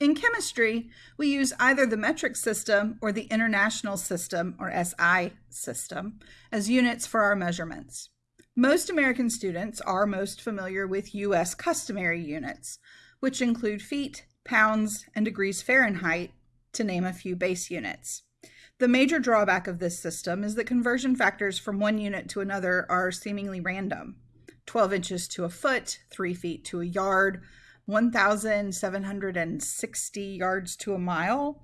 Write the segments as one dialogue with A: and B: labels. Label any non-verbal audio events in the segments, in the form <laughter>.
A: In chemistry, we use either the metric system or the International System, or SI system, as units for our measurements. Most American students are most familiar with U.S. customary units, which include feet, pounds, and degrees Fahrenheit, to name a few base units. The major drawback of this system is that conversion factors from one unit to another are seemingly random. 12 inches to a foot, 3 feet to a yard, 1,760 yards to a mile.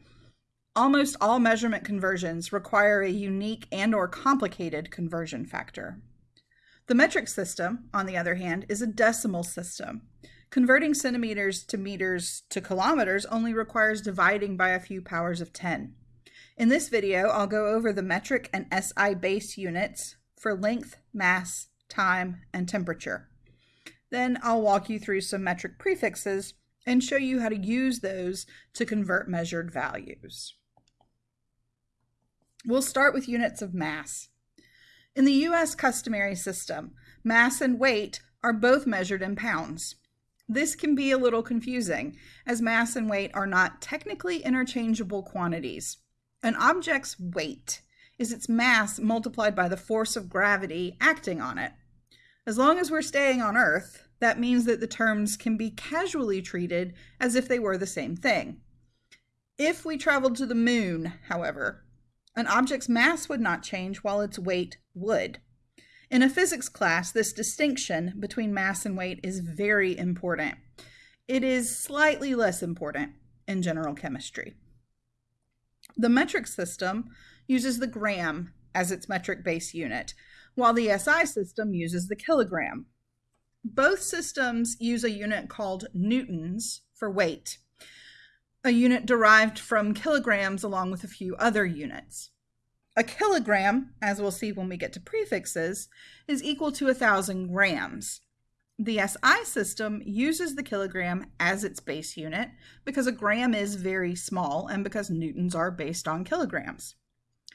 A: Almost all measurement conversions require a unique and or complicated conversion factor. The metric system, on the other hand, is a decimal system. Converting centimeters to meters to kilometers only requires dividing by a few powers of 10. In this video, I'll go over the metric and SI base units for length, mass, time, and temperature. Then I'll walk you through some metric prefixes and show you how to use those to convert measured values. We'll start with units of mass. In the U.S. customary system, mass and weight are both measured in pounds. This can be a little confusing, as mass and weight are not technically interchangeable quantities. An object's weight is its mass multiplied by the force of gravity acting on it. As long as we're staying on Earth, that means that the terms can be casually treated as if they were the same thing. If we traveled to the moon, however, an object's mass would not change while its weight would. In a physics class, this distinction between mass and weight is very important. It is slightly less important in general chemistry. The metric system uses the gram as its metric base unit, while the SI system uses the kilogram. Both systems use a unit called newtons for weight, a unit derived from kilograms along with a few other units. A kilogram, as we'll see when we get to prefixes, is equal to a thousand grams. The SI system uses the kilogram as its base unit because a gram is very small and because newtons are based on kilograms.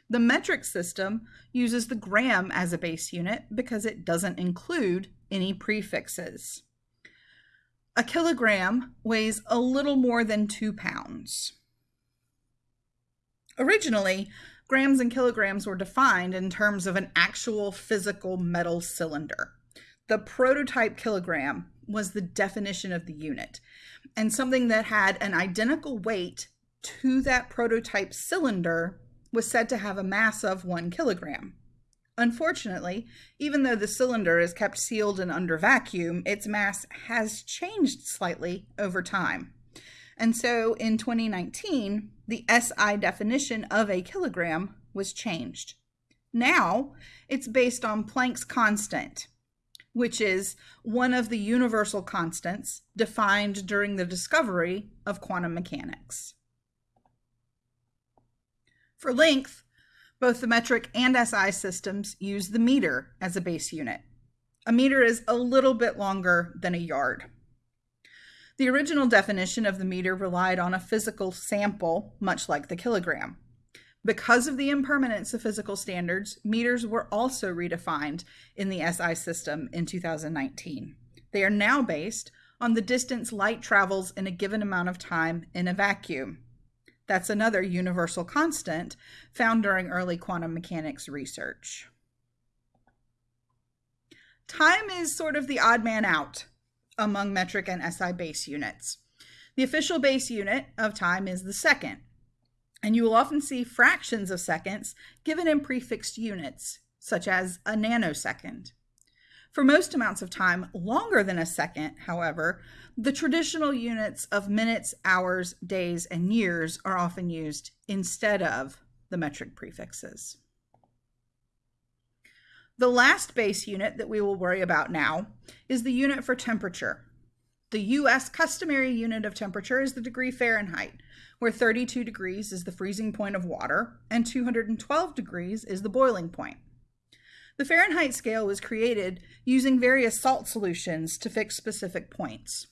A: The metric system uses the gram as a base unit because it doesn't include any prefixes. A kilogram weighs a little more than two pounds. Originally, grams and kilograms were defined in terms of an actual physical metal cylinder. The prototype kilogram was the definition of the unit, and something that had an identical weight to that prototype cylinder was said to have a mass of one kilogram. Unfortunately, even though the cylinder is kept sealed and under vacuum, its mass has changed slightly over time. And so in 2019, the SI definition of a kilogram was changed. Now it's based on Planck's constant, which is one of the universal constants defined during the discovery of quantum mechanics. For length, both the metric and SI systems use the meter as a base unit. A meter is a little bit longer than a yard. The original definition of the meter relied on a physical sample, much like the kilogram. Because of the impermanence of physical standards, meters were also redefined in the SI system in 2019. They are now based on the distance light travels in a given amount of time in a vacuum. That's another universal constant found during early quantum mechanics research. Time is sort of the odd man out among metric and SI base units. The official base unit of time is the second, and you will often see fractions of seconds given in prefixed units, such as a nanosecond. For most amounts of time longer than a second, however, the traditional units of minutes, hours, days, and years are often used instead of the metric prefixes. The last base unit that we will worry about now is the unit for temperature. The US customary unit of temperature is the degree Fahrenheit, where 32 degrees is the freezing point of water and 212 degrees is the boiling point. The Fahrenheit scale was created using various salt solutions to fix specific points.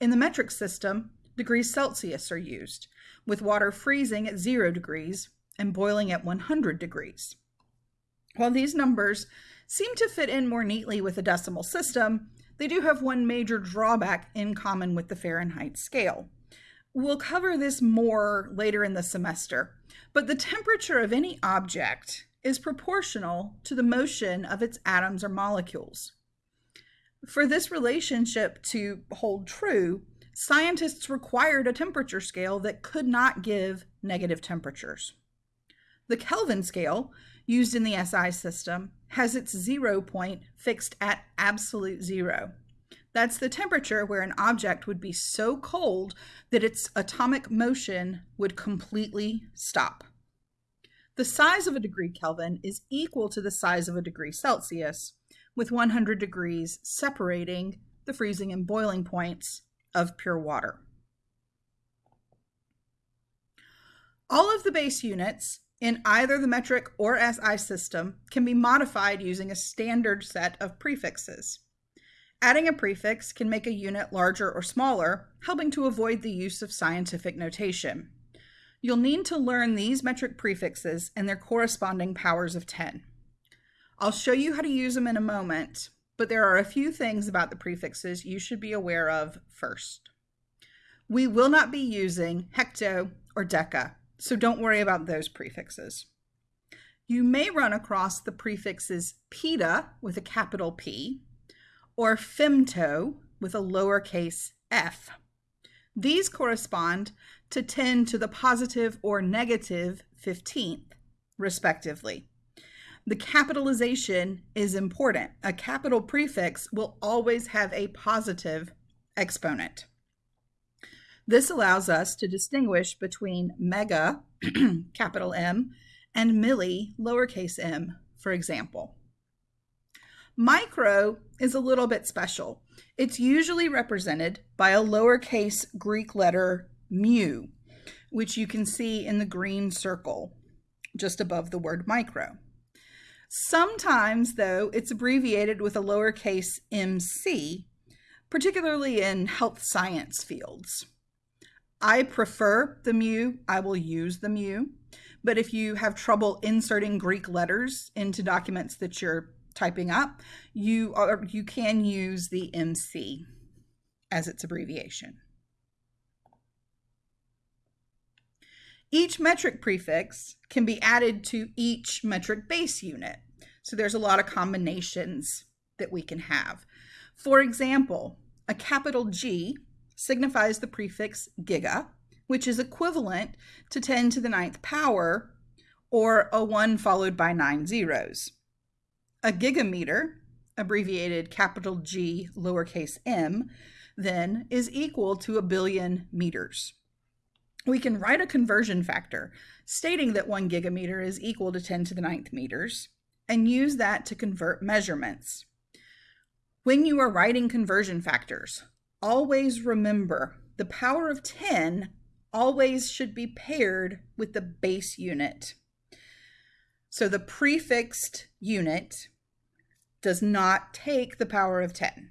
A: In the metric system, degrees Celsius are used, with water freezing at 0 degrees and boiling at 100 degrees. While these numbers seem to fit in more neatly with a decimal system, they do have one major drawback in common with the Fahrenheit scale. We'll cover this more later in the semester, but the temperature of any object is proportional to the motion of its atoms or molecules. For this relationship to hold true, scientists required a temperature scale that could not give negative temperatures. The Kelvin scale, used in the SI system, has its zero point fixed at absolute zero. That's the temperature where an object would be so cold that its atomic motion would completely stop. The size of a degree Kelvin is equal to the size of a degree Celsius, with 100 degrees separating the freezing and boiling points of pure water. All of the base units in either the metric or SI system can be modified using a standard set of prefixes. Adding a prefix can make a unit larger or smaller, helping to avoid the use of scientific notation. You'll need to learn these metric prefixes and their corresponding powers of 10. I'll show you how to use them in a moment, but there are a few things about the prefixes you should be aware of first. We will not be using hecto or deca, so don't worry about those prefixes. You may run across the prefixes peta with a capital P or femto with a lowercase f. These correspond to 10 to the positive or negative 15th, respectively. The capitalization is important. A capital prefix will always have a positive exponent. This allows us to distinguish between mega, <clears throat> capital M, and milli, lowercase m, for example. Micro is a little bit special. It's usually represented by a lowercase Greek letter mu, which you can see in the green circle just above the word micro. Sometimes, though, it's abbreviated with a lowercase mc, particularly in health science fields. I prefer the mu, I will use the mu, but if you have trouble inserting Greek letters into documents that you're typing up, you are you can use the MC as its abbreviation. Each metric prefix can be added to each metric base unit. So there's a lot of combinations that we can have. For example, a capital G signifies the prefix giga, which is equivalent to 10 to the ninth power, or a 1 followed by nine zeros. A gigameter, abbreviated capital G lowercase m, then is equal to a billion meters we can write a conversion factor stating that one gigameter is equal to 10 to the ninth meters and use that to convert measurements. When you are writing conversion factors, always remember the power of 10 always should be paired with the base unit. So the prefixed unit does not take the power of 10.